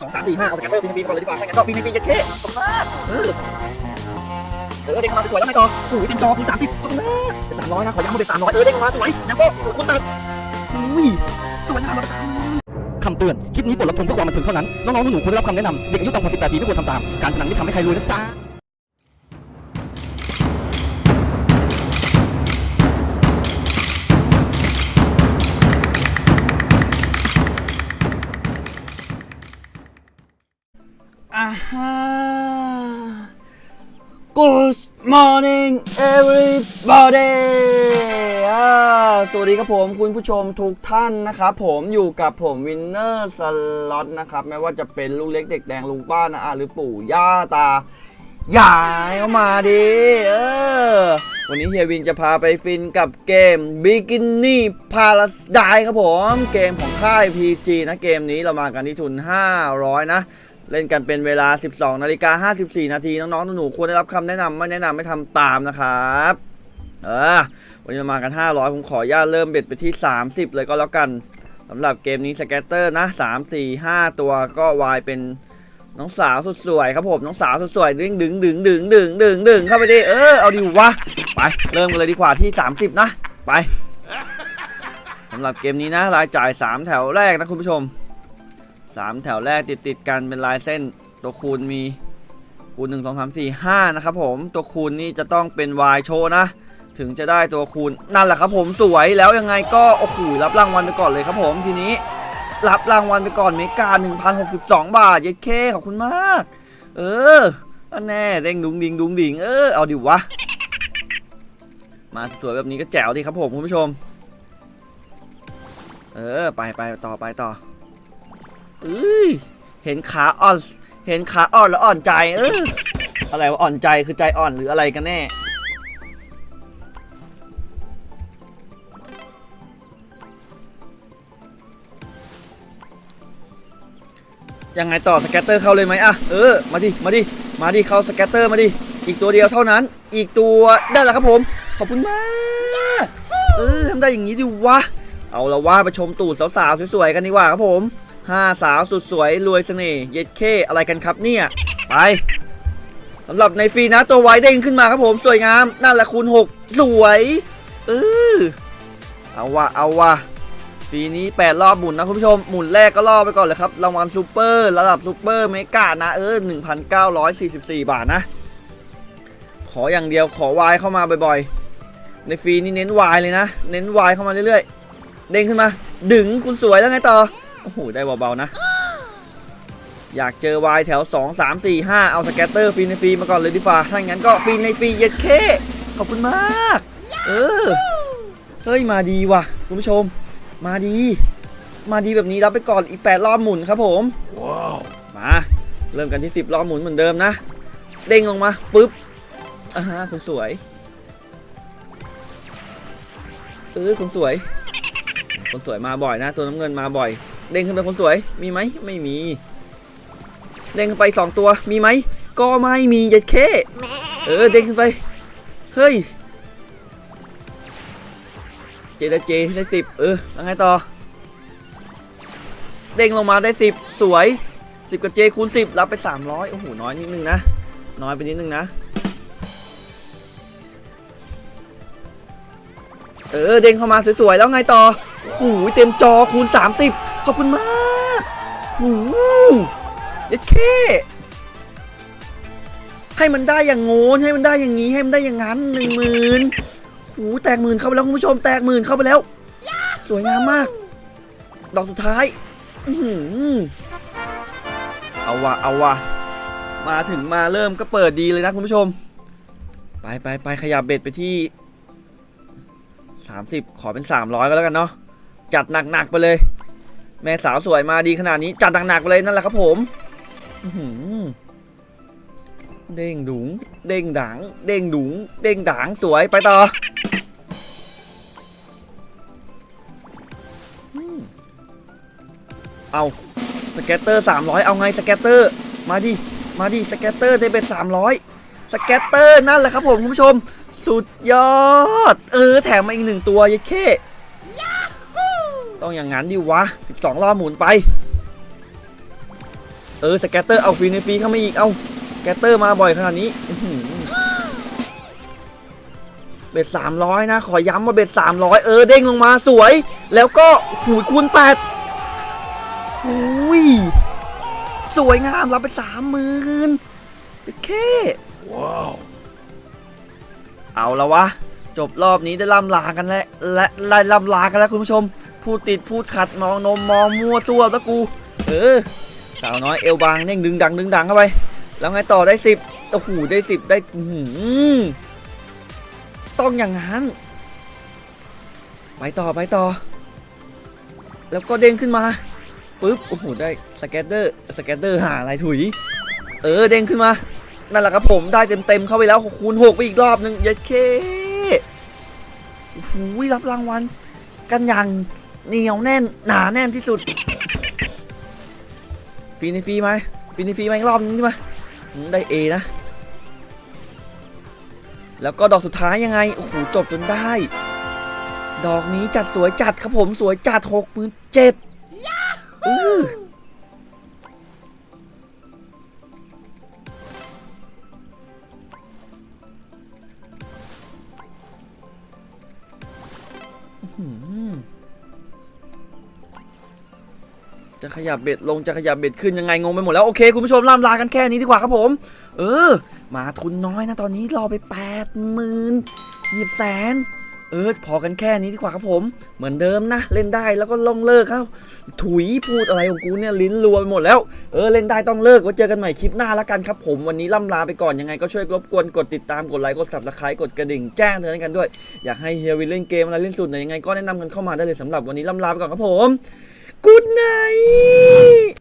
สองสามสี่ห้าเอา scatter ฟินฟินก่อนเลยดีกว่าถ้างั้นก็ฟินฟินเย็ดเข้ขอบคุณมากเออเออเด้งมาสวยแล้วไงต่อโอ้ยเต็มจอคูณสามสิบขอบคุณมากเป็นสามร้อยนะขอย้ำว่าเป็นสามร้อยเออเด้งมาสวยแล้วก็สวยคูณแปดอุ้ยสวยนะมาเป็นสามร้อยคำเตือน คลิปนี้บทรับชมเพื่อความบันเทิงเท่านั้น น้องๆหนูๆควรได้รับคำแนะนำเด็กอายุต่ำกว่า18ปีไม่ควรทำตาม การพนันไม่ทำให้ใครรวยนะจ๊ะ อ่า Good morning everybody สวัสดีครับผมคุณผู้ชมทุกท่านนะครับผมอยู่กับผมวินเนอร์สล็อตนะครับไม่ว่าจะเป็นลูกเล็กเด็กแดงลุงป้านะอาหรือปู่ย่าตา ยายเข้ามาดิเออวันนี้เฮียวินจะพาไปฟินกับเกม Bikini Paradise ครับผม เกมของค่าย PG นะเกมนี้เรามากันที่ทุน 500 นะ เล่นกันเป็นเวลา 12นาฬิกา54 นาทีน้องๆหนูๆควรได้รับคำแนะนำไม่แนะนำไม่ทำตามนะครับเออวันนี้เรามากัน 500 ผมขออนุญาตเริ่มเบ็ดไปที่ 30 เลยก็แล้วกันสำหรับเกมนี้สแกตเตอร์นะ 3 4 5 ตัวก็วายเป็นน้องสาวสุดสวยครับผมน้องสาวสุดสวยดึงดึงดึงดึงดึงดึงดึงเข้าไปดิเออเอาดิวะไปเริ่มกันเลยดีกว่าที่ 30 นะ ไปสำหรับเกมนี้นะรายจ่าย 3 แถวแรกนะคุณผู้ชม สามแถวแรกติดติดกันเป็นลายเส้นตัวคูณมีคูณ 1 2 3 4 5 นะครับผมตัวคูณนี่จะต้องเป็น Y โชว์นะ ถึงจะได้ตัวคูณนั่นแหละครับผมสวยแล้วยังไงก็โอ้โหรับรางวัลไปก่อนเลยครับผมทีนี้ รับรางวัลไปก่อนเมกา1,062 บาท เย็ดเคขอบคุณมาก เอออันแน่เด้งดุงดิงดุงดิงเออเอาดิวะ มาสวยแบบนี้ก็แจ๋วดีครับผมคุณผู้ชม เออ ไปไปต่อไปต่อ เอ้ยเห็นขาอ่อน เห็นขาอ่อนแล้วอ่อนใจ เอออะไรว่าอ่อนใจคือใจอ่อนหรืออะไรกันแน่ ยังไงต่อสแกตเตอร์เข้าเลยไหมอะเออ มาดิ มาดิ มาดิเข้า scatter มาดิ อีกตัวเดียวเท่านั้น อีกตัวได้แล้วครับผม ขอบคุณมาก เออทำได้อย่างนี้ดิวะ เอาละว่าไปชมตูดสาวๆสวยๆกันดีกว่าครับผม ห้าสาวสุดสวยรวยเสน่ห์เย็ดเข้อะไรกันครับเนี่ย ไปสำหรับในฟรีนะตัวไวเด้งขึ้นมาครับผมสวยงามนั่นแหละคูณ 6 สวยเออเอาวะเอาวะฟรีนี้ 8 รอบหมุนนะคุณผู้ชม หมุนแรกก็รอบไปก่อนเลยครับรางวัลซูเปอร์ระดับ super mega นะเออ 1,944 บาทนะ ขออย่างเดียวขอวายเข้ามาบ่อยๆ ในฟรีนี่เน้นวายเลยนะ เน้นวายเข้ามาเรื่อยๆ เด้งขึ้นมา ดึงคุณสวยแล้วไงต่อ อ้โห ได้เบาๆนะ อยากเจอวายแถว 2 3 4 5 เอา scatter ฟรีในฟรีมาก่อนเลยดีฟ้าถ้างั้นก็ฟรีในฟรีเย็ดเค ขอบคุณมาก เออ เฮ้ย มาดีว่ะ คุณผู้ชม มาดี มาดีแบบนี้รับไปก่อนอีก 8 รอบหมุนครับผมมาเริ่มกันที่ 10 รอบหมุนเหมือนเดิมนะ เด้งลงมาปุ๊บอ่าฮะคุณสวย เออคุณสวย คนสวยมาบ่อยนะ ตัวน้ำเงินมาบ่อย เด้งขึ้นไปคนสวย มีไหมไม่มี เด้งขึ้นไปสองตัว มีไหม ก็ไม่มีเย็ดเคเออ เด้งขึ้นไป เฮ้ย เจได้เจได้สิบเออแล้วไงต่อ เด้งลงมาได้สิบสวยสิบกับเจคูณสิบรับไปสามร้อยโอ้โห น้อยนิดนึงนะ น้อยไปนิดนึงนะ เออ เด้งเข้ามาสวยๆ แล้วไงต่อโอ้โหเต็มจอคูณ 30ขอบคุณมากโอ้โหเด็ดเคให้มันได้อย่างโง้นให้มันได้อย่างนี้ให้มันได้อย่างนั้นหนึ่งหมื่นโอ้โหแตกหมื่นเข้าไปแล้วคุณผู้ชมแตกหมื่นเข้าไปแล้ว สวยงามมาก ดอกสุดท้ายอื้อหือเอาวะเอาวะมาถึงมาเริ่มก็เปิดดีเลยนะคุณผู้ชม ไปไปไปขยับเบ็ดไปที่ 30 ขอเป็น 300 ก็แล้วกันเนาะจัดหนักๆไปเลย แม่สาวสวยมาดีขนาดนี้ จัดหนักๆไปเลยนั่นแหละครับผมเด้งดุง เด้งดัง เด้งดุง เด้งดังสวยไปต่อเอา scatter 300 เอาไง scatter มาดิ มาดิ scatter ได้เป็น300 scatter นั่นแหละครับผมคุณผู้ชม สุดยอด เออ แถมมาอีกหนึ่งตัวยัดเค ต้องอย่างนั้นดิวะ 12 รอบหมุนไป เออ scatter เอาฟรีในฟรีเข้ามาอีก เอาสแกตเตอร์มาบ่อยขนาดนี้อื้อหือเบ็ดสามร้อยนะ ขอย้ำว่าเบ็ดสามร้อยเออ เด้งลงมาสวย แล้วก็หูยคูณแปดอุ้ย สวยงามรับไปสามหมื่นโอเค ว้าว เอาละวะ จบรอบนี้ได้ล่ำลากันแล้วและไล่ล่ำลากันแล้วคุณผู้ชม พูดติดพูดขัดมองนมมองมั่วซั่วตะกู เออสาวน้อยเอวบางเน่งดึงดังดึงดังเข้าไป แล้วไงต่อได้สิบโอ้โหได้สิบได้อื้อหือต้องอย่างนั้น ไปต่อไปต่อ แล้วก็เด้งขึ้นมาปุ๊บโอ้โหได้ scatter scatter หาอะไรถุย เออเด้งขึ้นมานั่นแหละครับผมได้เต็มเต็มเข้าไปแล้วคูณหกไปอีกรอบหนึ่งยัดเคโอ้โหรับรางวัลกันอย่าง เหนียวแน่นหนาแน่นที่สุดฟรีในฟรีไหมฟรีในฟรีไหมอีกรอบนึงใช่ไหมอืมได้เอนะ แล้วก็ดอกสุดท้ายยังไง โอ้โห จบจนได้ ดอกนี้จัดสวยจัดครับผมสวยจัดหกหมื่นเจ็ดอือ จะขยับเบ็ดลงจะขยับเบ็ดขึ้นยังไงงงไปหมดแล้วโอเคคุณผู้ชมล่ำลากันแค่นี้ดีกว่าครับผม เออ มาทุนน้อยนะตอนนี้รอไป8ปดหมื่นหยิบแสนเออพอกันแค่นี้ดีกว่าครับผม เหมือนเดิมนะ เล่นได้แล้วก็ลงเลิกครับ ถุยพูดอะไรของกูเนี่ยลิ้นรัวไปหมดแล้ว เออเล่นได้ต้องเลิกไว้เจอกันใหม่คลิปหน้าแล้วกันครับผมวันนี้ล่ำลาไปก่อนยังไงก็ช่วยรบกวนกดติดตามกดไลค์กด subscribe กดกระดิ่งแจ้งเตือนกันด้วย อยากให้เฮียวินเล่นเกมอะไรเล่นสุดไหนยังไงก็แนะนำกันเข้ามาได้เลยสำหรับวันนี้ล่ำลาไปก่อนครับผม Good night